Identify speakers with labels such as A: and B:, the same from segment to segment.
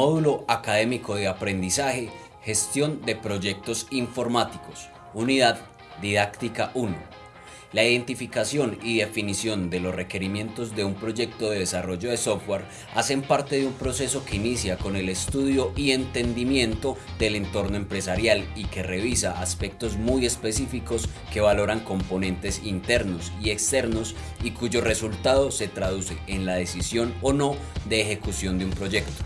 A: Módulo Académico de Aprendizaje, Gestión de Proyectos Informáticos, Unidad Didáctica 1. La identificación y definición de los requerimientos de un proyecto de desarrollo de software hacen parte de un proceso que inicia con el estudio y entendimiento del entorno empresarial y que revisa aspectos muy específicos que valoran componentes internos y externos y cuyo resultado se traduce en la decisión o no de ejecución de un proyecto.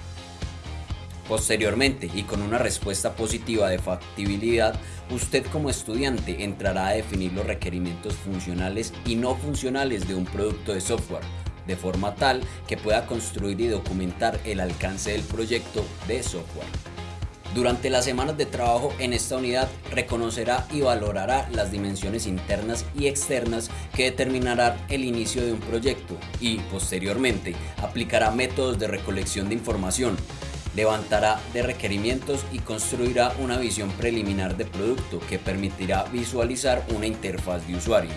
A: Posteriormente, y con una respuesta positiva de factibilidad, usted como estudiante entrará a definir los requerimientos funcionales y no funcionales de un producto de software, de forma tal que pueda construir y documentar el alcance del proyecto de software. Durante las semanas de trabajo en esta unidad reconocerá y valorará las dimensiones internas y externas que determinarán el inicio de un proyecto y, posteriormente, aplicará métodos de recolección de información, levantará de requerimientos y construirá una visión preliminar de producto que permitirá visualizar una interfaz de usuario.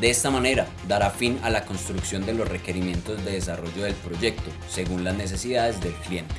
A: De esta manera, dará fin a la construcción de los requerimientos de desarrollo del proyecto, según las necesidades del cliente.